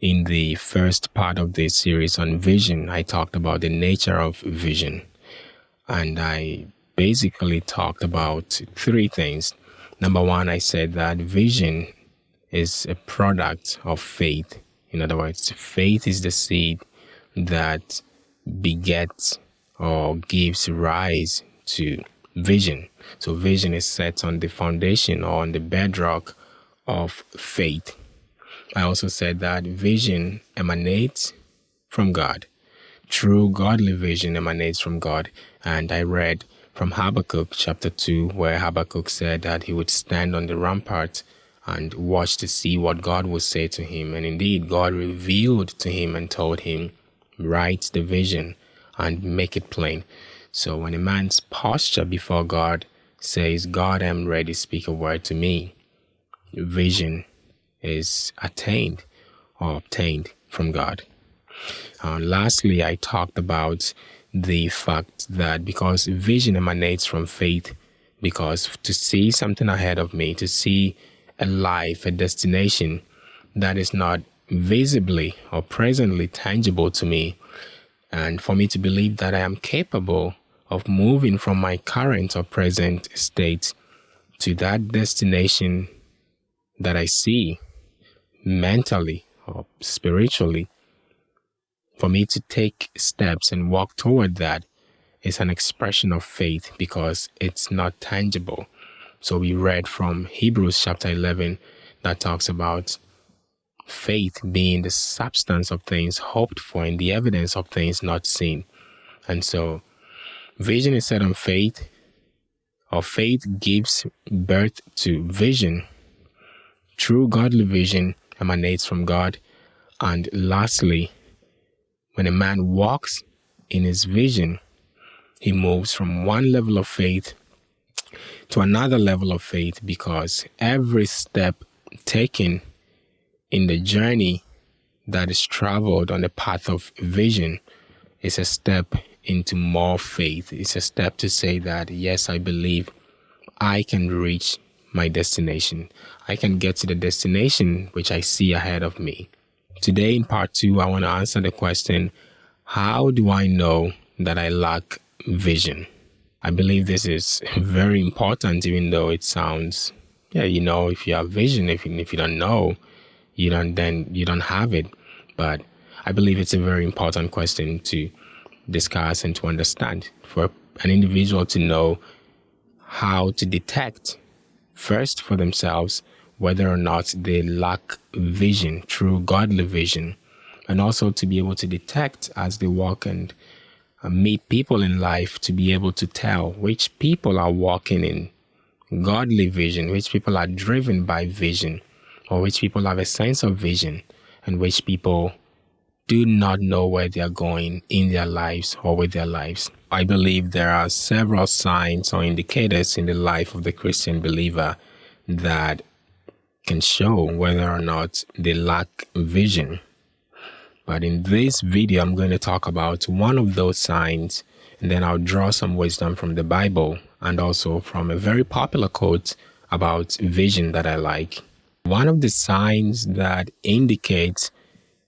In the first part of this series on vision, I talked about the nature of vision. And I basically talked about three things. Number one, I said that vision is a product of faith. In other words, faith is the seed that begets or gives rise to vision. So vision is set on the foundation or on the bedrock of faith. I also said that vision emanates from God. True godly vision emanates from God. And I read from Habakkuk chapter 2, where Habakkuk said that he would stand on the rampart and watch to see what God would say to him. And indeed, God revealed to him and told him, Write the vision and make it plain. So when a man's posture before God says, God, I'm ready, speak a word to me, vision is attained or obtained from God. Uh, lastly, I talked about the fact that because vision emanates from faith, because to see something ahead of me, to see a life, a destination that is not visibly or presently tangible to me, and for me to believe that I am capable of moving from my current or present state to that destination that I see mentally or spiritually, for me to take steps and walk toward that is an expression of faith because it's not tangible. So we read from Hebrews chapter 11 that talks about faith being the substance of things hoped for and the evidence of things not seen. And so vision is set on faith, or faith gives birth to vision. True godly vision emanates from God. And lastly, when a man walks in his vision, he moves from one level of faith to another level of faith because every step taken in the journey that is traveled on the path of vision is a step into more faith. It's a step to say that, yes, I believe I can reach my destination. I can get to the destination which I see ahead of me. Today, in part two, I want to answer the question How do I know that I lack vision? I believe this is very important, even though it sounds, yeah, you know, if you have vision, if, if you don't know, you don't, then you don't have it. But I believe it's a very important question to discuss and to understand for an individual to know how to detect first for themselves whether or not they lack vision, true godly vision, and also to be able to detect as they walk and uh, meet people in life to be able to tell which people are walking in godly vision, which people are driven by vision, or which people have a sense of vision, and which people do not know where they are going in their lives or with their lives. I believe there are several signs or indicators in the life of the Christian believer that can show whether or not they lack vision. But in this video, I'm going to talk about one of those signs, and then I'll draw some wisdom from the Bible and also from a very popular quote about vision that I like. One of the signs that indicates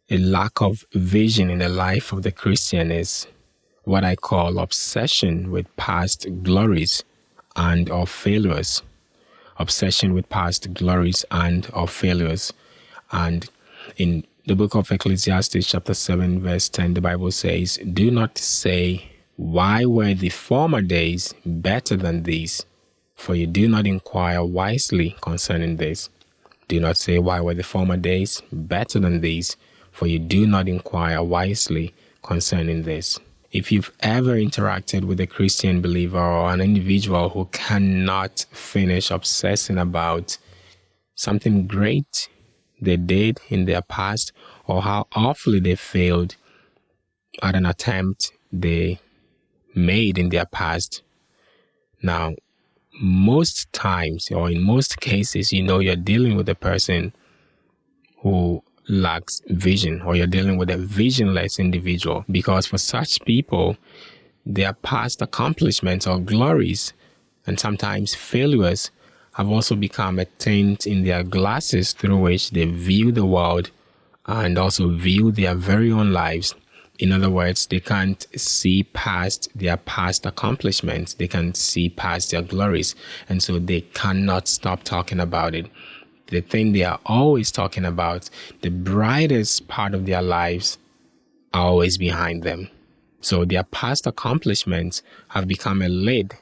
a lack of vision in the life of the Christian is what I call obsession with past glories and or failures. Obsession with past glories and or failures. And in the book of Ecclesiastes chapter 7 verse 10 the Bible says, "Do not say, why were the former days better than these? For you do not inquire wisely concerning this. Do not say, why were the former days better than these? for you do not inquire wisely concerning this. If you've ever interacted with a Christian believer or an individual who cannot finish obsessing about something great they did in their past or how awfully they failed at an attempt they made in their past. Now, most times or in most cases, you know, you're dealing with a person who lacks vision or you're dealing with a visionless individual because for such people, their past accomplishments or glories and sometimes failures have also become a tint in their glasses through which they view the world and also view their very own lives. In other words, they can't see past their past accomplishments. They can't see past their glories. And so they cannot stop talking about it. The thing they are always talking about, the brightest part of their lives, are always behind them. So their past accomplishments have become a lid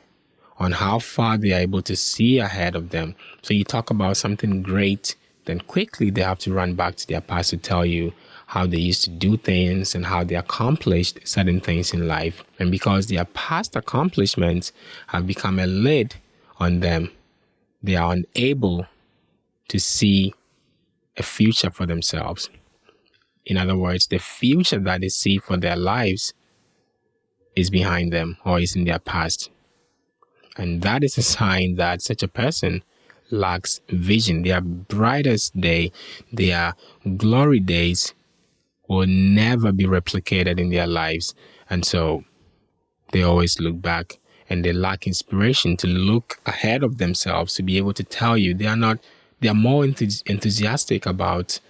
on how far they are able to see ahead of them. So you talk about something great, then quickly they have to run back to their past to tell you how they used to do things and how they accomplished certain things in life. And because their past accomplishments have become a lid on them, they are unable to see a future for themselves. In other words, the future that they see for their lives is behind them or is in their past. And that is a sign that such a person lacks vision. Their brightest day, their glory days will never be replicated in their lives. And so they always look back and they lack inspiration to look ahead of themselves to be able to tell you they are not, they are more enthusiastic about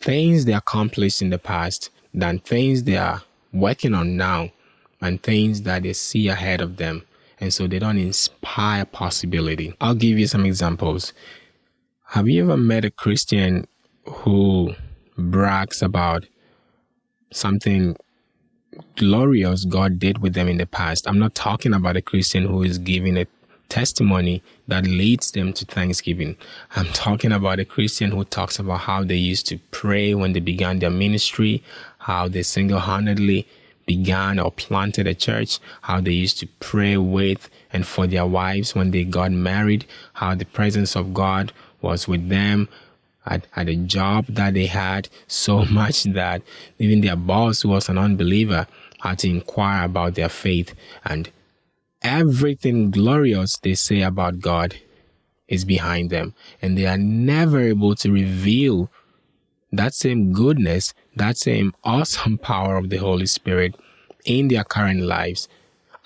things they accomplished in the past than things they are working on now and things that they see ahead of them and so they don't inspire possibility. I'll give you some examples. Have you ever met a Christian who brags about something glorious God did with them in the past? I'm not talking about a Christian who is giving a testimony that leads them to thanksgiving. I'm talking about a Christian who talks about how they used to pray when they began their ministry, how they single handedly began or planted a church, how they used to pray with and for their wives when they got married, how the presence of God was with them at, at a job that they had so much that even their boss, who was an unbeliever, had to inquire about their faith. And everything glorious they say about God is behind them. And they are never able to reveal that same goodness, that same awesome power of the Holy Spirit in their current lives.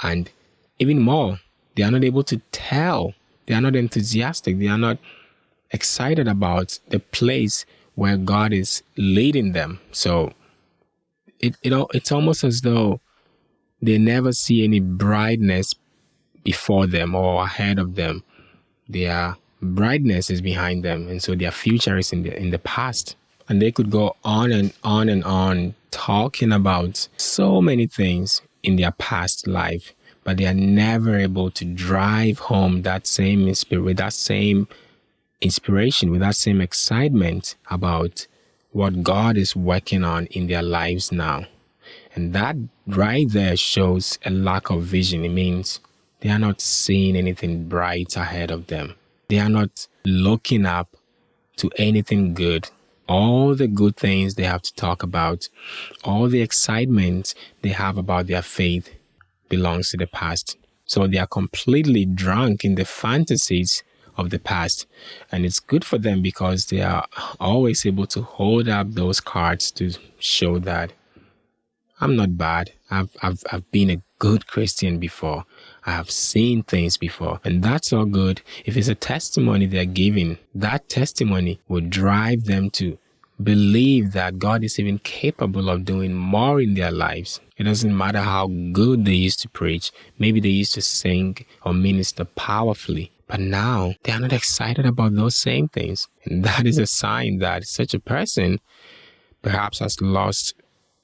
And even more, they are not able to tell, they are not enthusiastic, they are not excited about the place where God is leading them. So it, it it's almost as though they never see any brightness before them or ahead of them. Their brightness is behind them, and so their future is in the in the past. And they could go on and on and on talking about so many things in their past life, but they are never able to drive home that same spirit, with that same inspiration, with that same excitement about what God is working on in their lives now. And that right there shows a lack of vision. It means they are not seeing anything bright ahead of them. They are not looking up to anything good all the good things they have to talk about, all the excitement they have about their faith belongs to the past. So they are completely drunk in the fantasies of the past. And it's good for them because they are always able to hold up those cards to show that I'm not bad. I've, I've, I've been a good Christian before. I have seen things before. And that's all good. If it's a testimony they're giving, that testimony will drive them to believe that God is even capable of doing more in their lives. It doesn't matter how good they used to preach. Maybe they used to sing or minister powerfully. But now they are not excited about those same things. And that is a sign that such a person perhaps has lost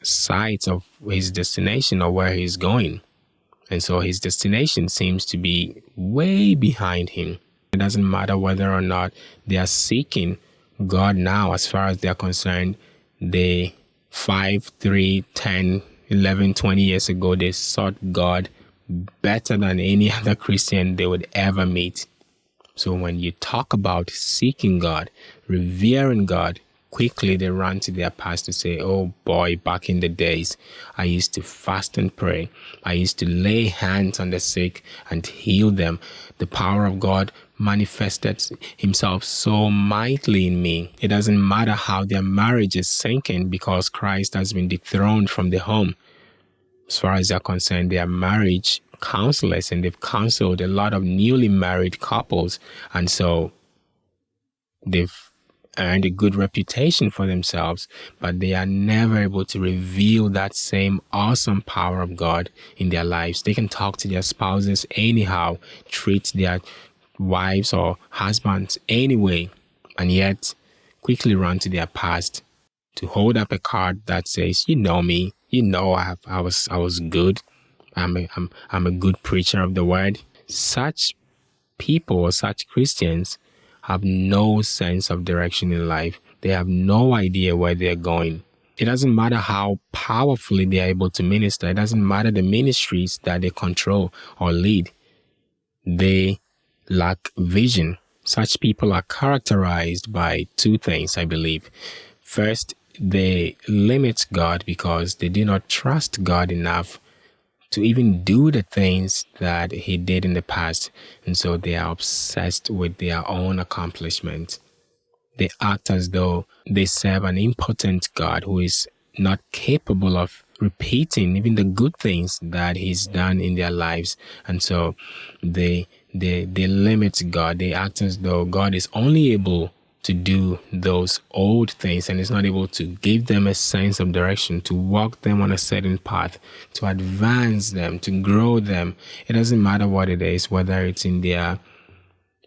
sight of his destination or where he's going. And so his destination seems to be way behind him. It doesn't matter whether or not they are seeking God now, as far as they're concerned. They 5, 3, 10, 11, 20 years ago, they sought God better than any other Christian they would ever meet. So when you talk about seeking God, revering God, quickly they run to their past to say, Oh boy, back in the days, I used to fast and pray. I used to lay hands on the sick and heal them. The power of God manifested himself so mightily in me. It doesn't matter how their marriage is sinking because Christ has been dethroned from the home. As far as they're concerned, they are marriage counselors and they've counseled a lot of newly married couples. And so they've earned a good reputation for themselves, but they are never able to reveal that same awesome power of God in their lives. They can talk to their spouses anyhow, treat their wives or husbands anyway, and yet quickly run to their past to hold up a card that says, "You know me, you know I, have, I was I was good, I'm a, I'm I'm a good preacher of the word." Such people such Christians have no sense of direction in life. They have no idea where they're going. It doesn't matter how powerfully they are able to minister. It doesn't matter the ministries that they control or lead. They lack vision. Such people are characterized by two things, I believe. First, they limit God because they do not trust God enough to even do the things that he did in the past. And so they are obsessed with their own accomplishment. They act as though they serve an impotent God who is not capable of repeating even the good things that he's done in their lives. And so they they they limit God. They act as though God is only able to do those old things and is not able to give them a sense of direction, to walk them on a certain path, to advance them, to grow them. It doesn't matter what it is, whether it's in their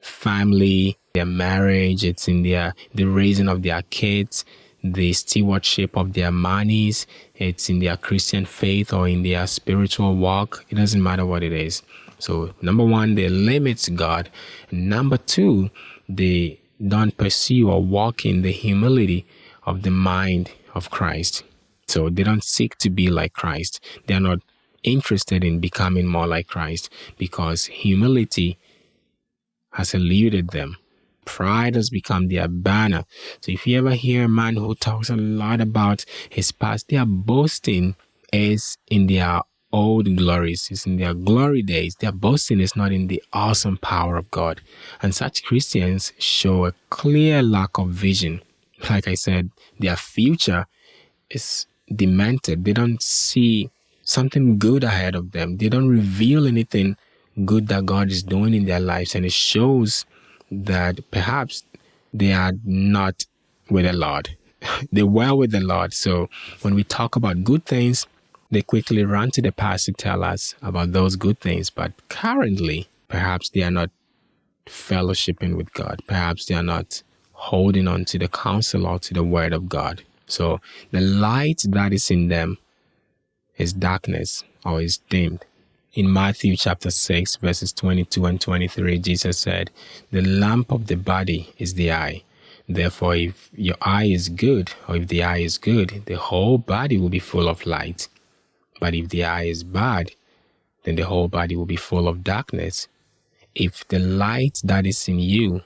family, their marriage, it's in their the raising of their kids, the stewardship of their monies, it's in their Christian faith or in their spiritual walk. It doesn't matter what it is. So number one, they limit God. Number two, they don't pursue or walk in the humility of the mind of Christ. So they don't seek to be like Christ. They're not interested in becoming more like Christ because humility has eluded them. Pride has become their banner. So if you ever hear a man who talks a lot about his past, their boasting is in their old glories. It's in their glory days. Their boasting is not in the awesome power of God. And such Christians show a clear lack of vision. Like I said, their future is demented. They don't see something good ahead of them. They don't reveal anything good that God is doing in their lives. And it shows that perhaps they are not with the Lord. they were with the Lord. So when we talk about good things, they quickly run to the past to tell us about those good things, but currently, perhaps they are not fellowshipping with God. Perhaps they are not holding on to the counsel or to the word of God. So the light that is in them is darkness or is dimmed. In Matthew chapter 6, verses 22 and 23, Jesus said, The lamp of the body is the eye. Therefore, if your eye is good, or if the eye is good, the whole body will be full of light. But if the eye is bad, then the whole body will be full of darkness. If the light that is in you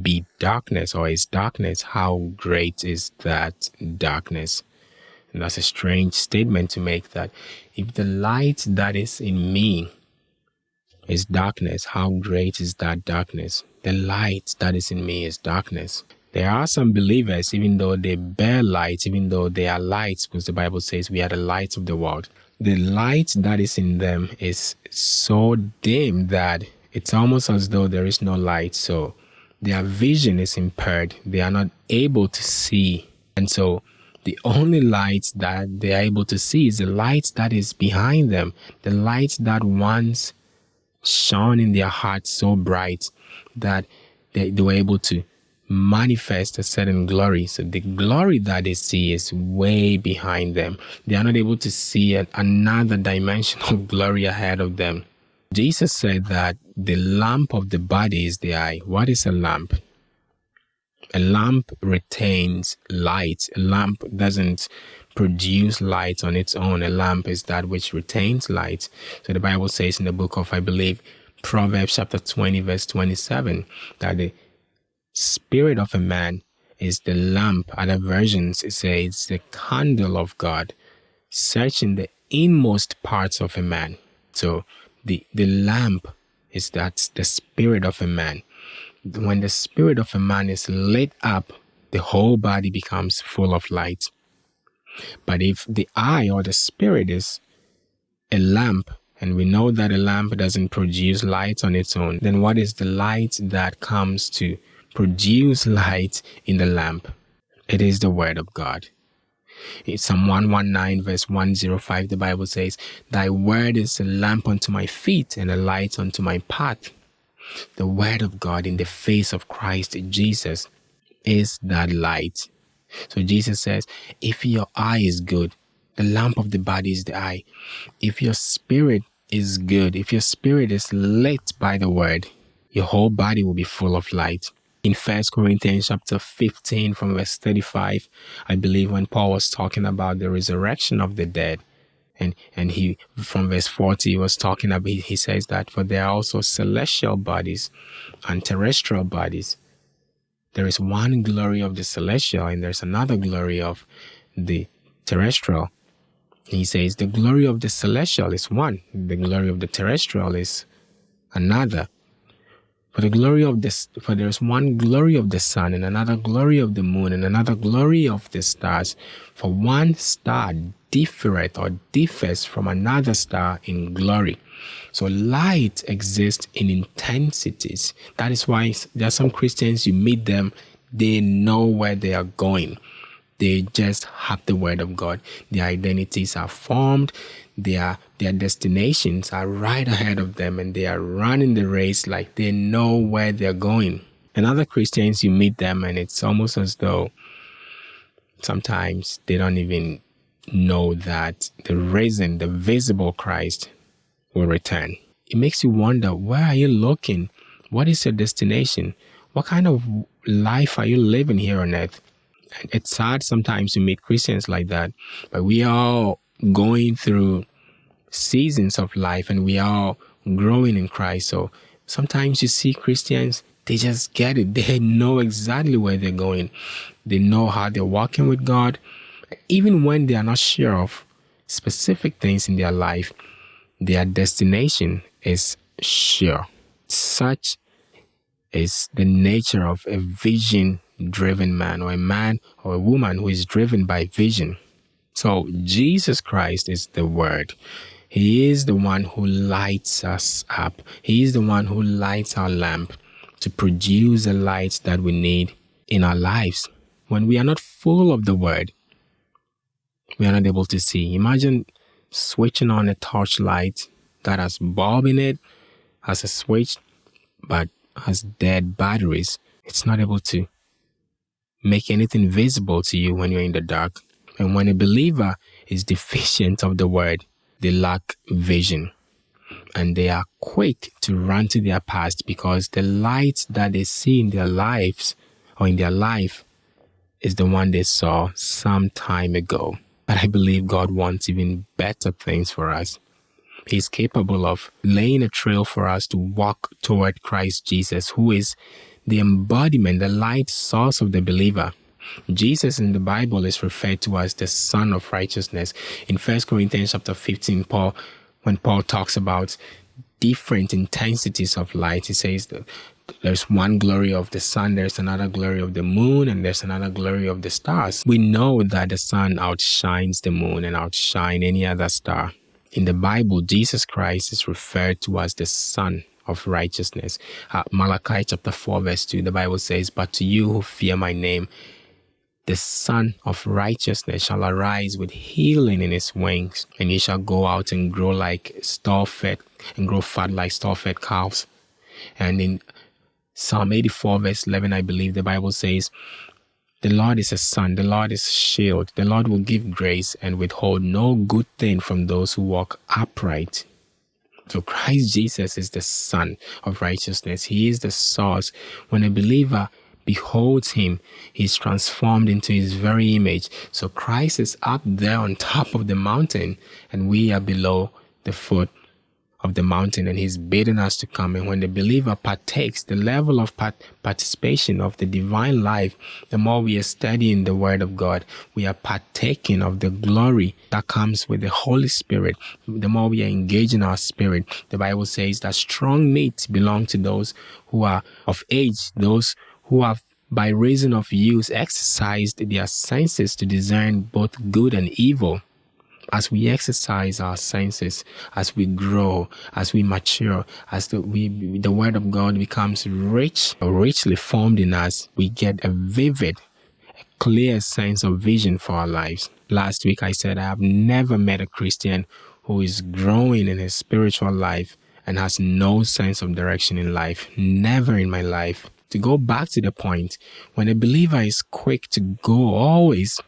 be darkness or is darkness, how great is that darkness? And that's a strange statement to make that if the light that is in me is darkness, how great is that darkness? The light that is in me is darkness. There are some believers, even though they bear light, even though they are lights, because the Bible says we are the light of the world. The light that is in them is so dim that it's almost as though there is no light. So their vision is impaired. They are not able to see. And so the only light that they are able to see is the light that is behind them, the light that once shone in their hearts so bright that they, they were able to manifest a certain glory. So the glory that they see is way behind them. They are not able to see another dimension of glory ahead of them. Jesus said that the lamp of the body is the eye. What is a lamp? A lamp retains light. A lamp doesn't produce light on its own. A lamp is that which retains light. So the Bible says in the book of, I believe, Proverbs chapter 20, verse 27, that the spirit of a man is the lamp. Other versions say it's the candle of God, searching the inmost parts of a man. So the, the lamp is that the spirit of a man. When the spirit of a man is lit up, the whole body becomes full of light. But if the eye or the spirit is a lamp, and we know that a lamp doesn't produce light on its own, then what is the light that comes to produce light in the lamp. It is the word of God. In Psalm 119, verse 105, the Bible says, Thy word is a lamp unto my feet and a light unto my path. The word of God in the face of Christ Jesus is that light. So Jesus says, if your eye is good, the lamp of the body is the eye. If your spirit is good, if your spirit is lit by the word, your whole body will be full of light. In First Corinthians chapter 15 from verse 35, I believe when Paul was talking about the resurrection of the dead, and and he from verse 40 he was talking about he says that for there are also celestial bodies and terrestrial bodies. There is one glory of the celestial and there's another glory of the terrestrial. He says the glory of the celestial is one, the glory of the terrestrial is another. For the glory of this, for there is one glory of the sun, and another glory of the moon, and another glory of the stars. For one star differeth or differs from another star in glory. So light exists in intensities. That is why there are some Christians, you meet them, they know where they are going. They just have the word of God. Their identities are formed. Their their destinations are right ahead of them and they are running the race like they know where they're going. And other Christians, you meet them and it's almost as though sometimes they don't even know that the risen, the visible Christ will return. It makes you wonder, where are you looking? What is your destination? What kind of life are you living here on earth? It's sad sometimes to meet Christians like that, but we are going through seasons of life and we are growing in Christ. So sometimes you see Christians, they just get it. They know exactly where they're going. They know how they're walking with God. Even when they are not sure of specific things in their life, their destination is sure. Such is the nature of a vision driven man or a man or a woman who is driven by vision. So Jesus Christ is the word. He is the one who lights us up. He is the one who lights our lamp to produce the light that we need in our lives. When we are not full of the word, we are not able to see. Imagine switching on a torchlight that has bulb in it, has a switch, but has dead batteries. It's not able to make anything visible to you when you're in the dark. And when a believer is deficient of the word, they lack vision. And they are quick to run to their past because the light that they see in their lives or in their life is the one they saw some time ago. But I believe God wants even better things for us. He's capable of laying a trail for us to walk toward Christ Jesus, who is the embodiment, the light source of the believer. Jesus in the Bible is referred to as the Sun of Righteousness. In 1 Corinthians chapter 15, Paul, when Paul talks about different intensities of light, he says that there's one glory of the sun, there's another glory of the moon, and there's another glory of the stars. We know that the sun outshines the moon and outshine any other star. In the Bible, Jesus Christ is referred to as the Sun of righteousness. Uh, Malachi chapter 4, verse 2, the Bible says, But to you who fear my name, the Sun of righteousness shall arise with healing in his wings, and he shall go out and grow like stall fed and grow fat like stall fed calves. And in Psalm 84, verse 11, I believe the Bible says, The Lord is a sun, the Lord is a shield, the Lord will give grace and withhold no good thing from those who walk upright. So Christ Jesus is the Sun of righteousness. He is the source. When a believer beholds him, he's transformed into his very image. So Christ is up there on top of the mountain, and we are below the foot of the mountain and he's bidding us to come. And when the believer partakes, the level of part participation of the divine life, the more we are studying the word of God, we are partaking of the glory that comes with the Holy Spirit. The more we are engaging our spirit, the Bible says that strong meat belong to those who are of age, those who have by reason of use exercised their senses to discern both good and evil. As we exercise our senses, as we grow, as we mature, as the, we, the Word of God becomes rich, richly formed in us, we get a vivid, a clear sense of vision for our lives. Last week I said I have never met a Christian who is growing in his spiritual life and has no sense of direction in life. Never in my life. To go back to the point, when a believer is quick to go always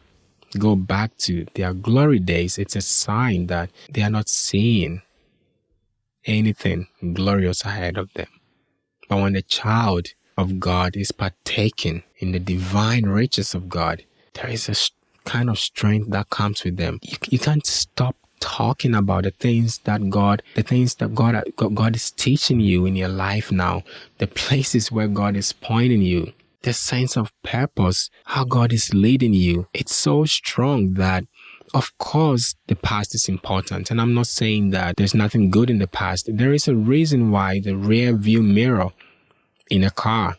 go back to their glory days, it's a sign that they are not seeing anything glorious ahead of them. But when the child of God is partaking in the divine riches of God, there is a kind of strength that comes with them. You, you can't stop talking about the things that God, the things that God, God is teaching you in your life now, the places where God is pointing you the sense of purpose, how God is leading you, it's so strong that of course, the past is important. And I'm not saying that there's nothing good in the past. There is a reason why the rear view mirror in a car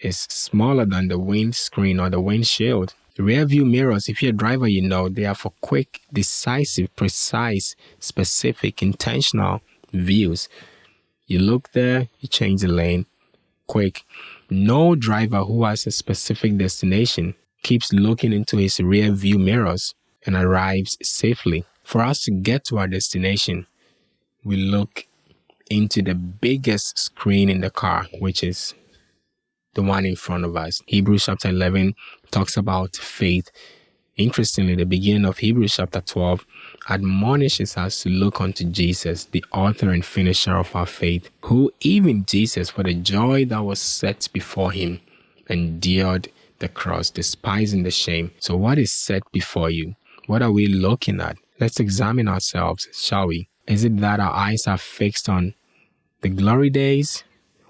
is smaller than the windscreen or the windshield. Rear view mirrors, if you're a driver, you know, they are for quick, decisive, precise, specific, intentional views. You look there, you change the lane, quick. No driver who has a specific destination keeps looking into his rear view mirrors and arrives safely. For us to get to our destination, we look into the biggest screen in the car, which is the one in front of us. Hebrews chapter 11 talks about faith. Interestingly, the beginning of Hebrews chapter 12 admonishes us to look unto Jesus, the author and finisher of our faith, who even Jesus, for the joy that was set before him, endured the cross, despising the shame. So what is set before you? What are we looking at? Let's examine ourselves, shall we? Is it that our eyes are fixed on the glory days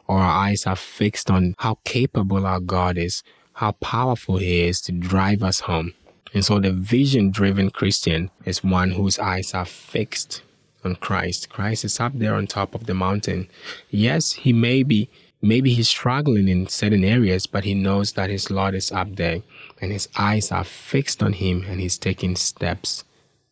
or our eyes are fixed on how capable our God is, how powerful he is to drive us home? And so the vision driven Christian is one whose eyes are fixed on Christ. Christ is up there on top of the mountain. Yes, he may be, maybe he's struggling in certain areas, but he knows that his Lord is up there and his eyes are fixed on him and he's taking steps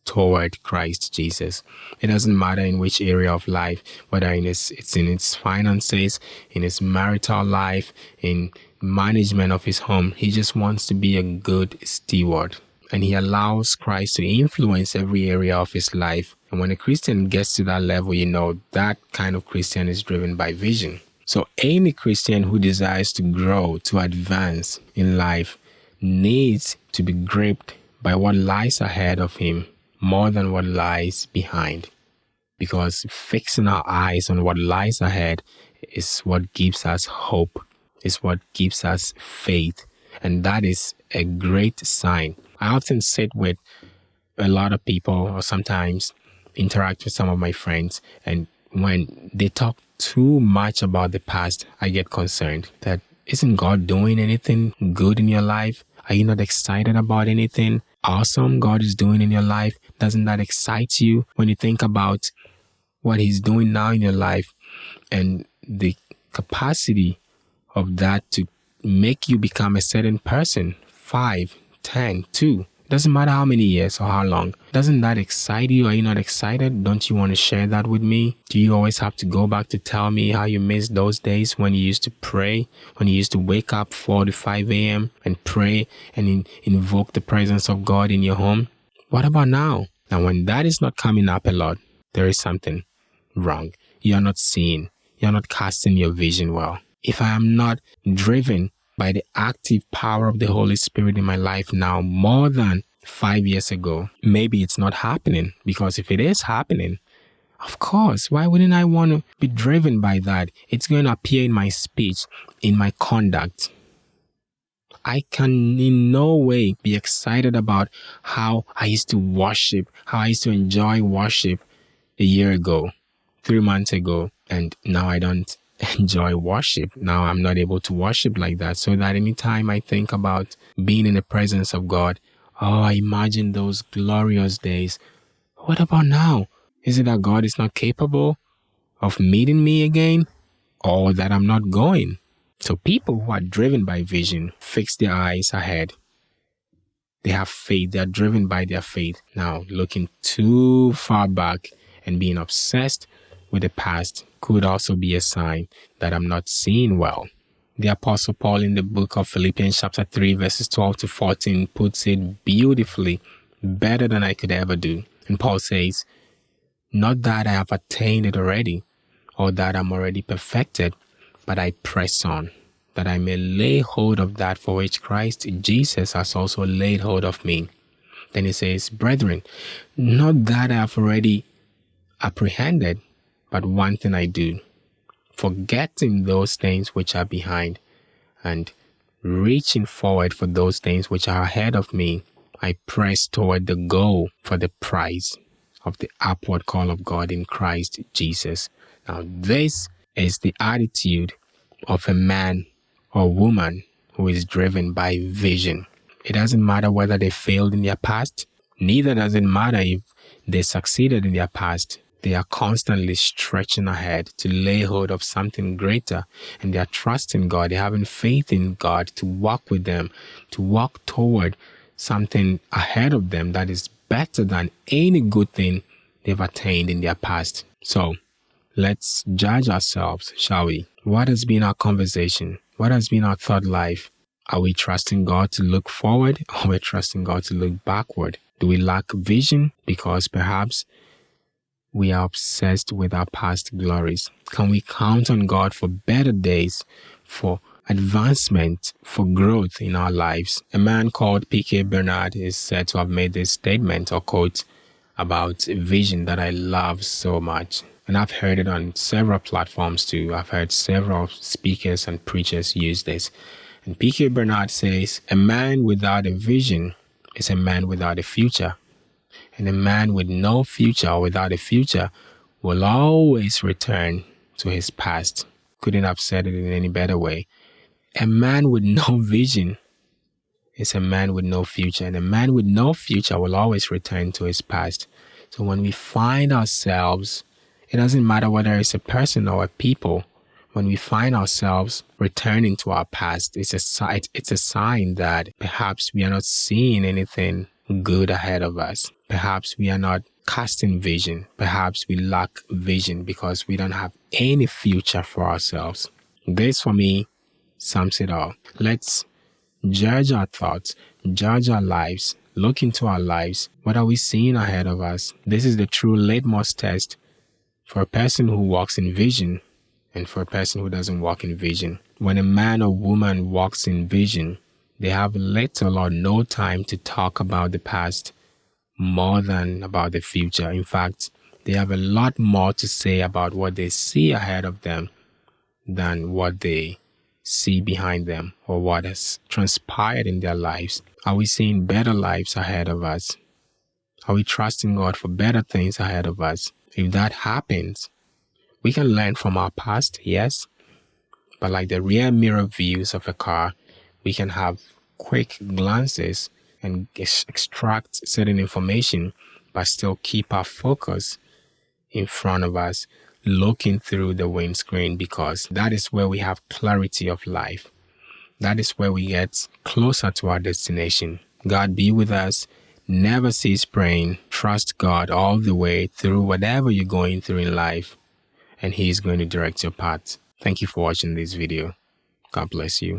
toward Christ Jesus. It doesn't matter in which area of life, whether in his, it's in his finances, in his marital life, in management of his home. He just wants to be a good steward and he allows Christ to influence every area of his life. And when a Christian gets to that level, you know, that kind of Christian is driven by vision. So any Christian who desires to grow, to advance in life, needs to be gripped by what lies ahead of him more than what lies behind. Because fixing our eyes on what lies ahead is what gives us hope, is what gives us faith. And that is a great sign I often sit with a lot of people or sometimes interact with some of my friends and when they talk too much about the past, I get concerned that isn't God doing anything good in your life? Are you not excited about anything awesome God is doing in your life? Doesn't that excite you when you think about what He's doing now in your life and the capacity of that to make you become a certain person five, 10, 2. Doesn't matter how many years or how long. Doesn't that excite you? Are you not excited? Don't you want to share that with me? Do you always have to go back to tell me how you missed those days when you used to pray, when you used to wake up 4 to 5 a.m. and pray and in, invoke the presence of God in your home? What about now? Now, when that is not coming up a lot, there is something wrong. You're not seeing. You're not casting your vision well. If I am not driven by the active power of the Holy Spirit in my life now more than five years ago, maybe it's not happening. Because if it is happening, of course, why wouldn't I want to be driven by that? It's going to appear in my speech, in my conduct. I can in no way be excited about how I used to worship, how I used to enjoy worship a year ago, three months ago, and now I don't enjoy worship. Now I'm not able to worship like that. So that anytime I think about being in the presence of God, oh, I imagine those glorious days. What about now? Is it that God is not capable of meeting me again or that I'm not going? So people who are driven by vision fix their eyes ahead. They have faith. They are driven by their faith. Now, looking too far back and being obsessed with the past could also be a sign that I'm not seeing well. The Apostle Paul in the book of Philippians, chapter 3, verses 12 to 14, puts it beautifully, better than I could ever do. And Paul says, Not that I have attained it already, or that I'm already perfected, but I press on, that I may lay hold of that for which Christ Jesus has also laid hold of me. Then he says, Brethren, not that I have already apprehended, but one thing I do forgetting those things which are behind and reaching forward for those things which are ahead of me, I press toward the goal for the prize of the upward call of God in Christ Jesus. Now, this is the attitude of a man or woman who is driven by vision. It doesn't matter whether they failed in their past, neither does it matter if they succeeded in their past. They are constantly stretching ahead to lay hold of something greater and they are trusting God. They're having faith in God to walk with them, to walk toward something ahead of them that is better than any good thing they've attained in their past. So let's judge ourselves, shall we? What has been our conversation? What has been our thought life? Are we trusting God to look forward or are we trusting God to look backward? Do we lack vision because perhaps we are obsessed with our past glories? Can we count on God for better days, for advancement, for growth in our lives? A man called P.K. Bernard is said to have made this statement or quote about a vision that I love so much. And I've heard it on several platforms too. I've heard several speakers and preachers use this. And P.K. Bernard says, A man without a vision is a man without a future. And a man with no future or without a future will always return to his past. Couldn't have said it in any better way. A man with no vision is a man with no future, and a man with no future will always return to his past. So when we find ourselves, it doesn't matter whether it's a person or a people, when we find ourselves returning to our past, it's a, it's a sign that perhaps we are not seeing anything good ahead of us. Perhaps we are not casting vision. Perhaps we lack vision because we don't have any future for ourselves. This for me sums it all. Let's judge our thoughts, judge our lives, look into our lives. What are we seeing ahead of us? This is the true litmus test for a person who walks in vision and for a person who doesn't walk in vision. When a man or woman walks in vision, they have little or no time to talk about the past more than about the future. In fact, they have a lot more to say about what they see ahead of them than what they see behind them or what has transpired in their lives. Are we seeing better lives ahead of us? Are we trusting God for better things ahead of us? If that happens, we can learn from our past, yes, but like the rear mirror views of a car, we can have quick glances and extract certain information, but still keep our focus in front of us, looking through the windscreen because that is where we have clarity of life. That is where we get closer to our destination. God be with us. Never cease praying. Trust God all the way through whatever you're going through in life, and He is going to direct your path. Thank you for watching this video. God bless you.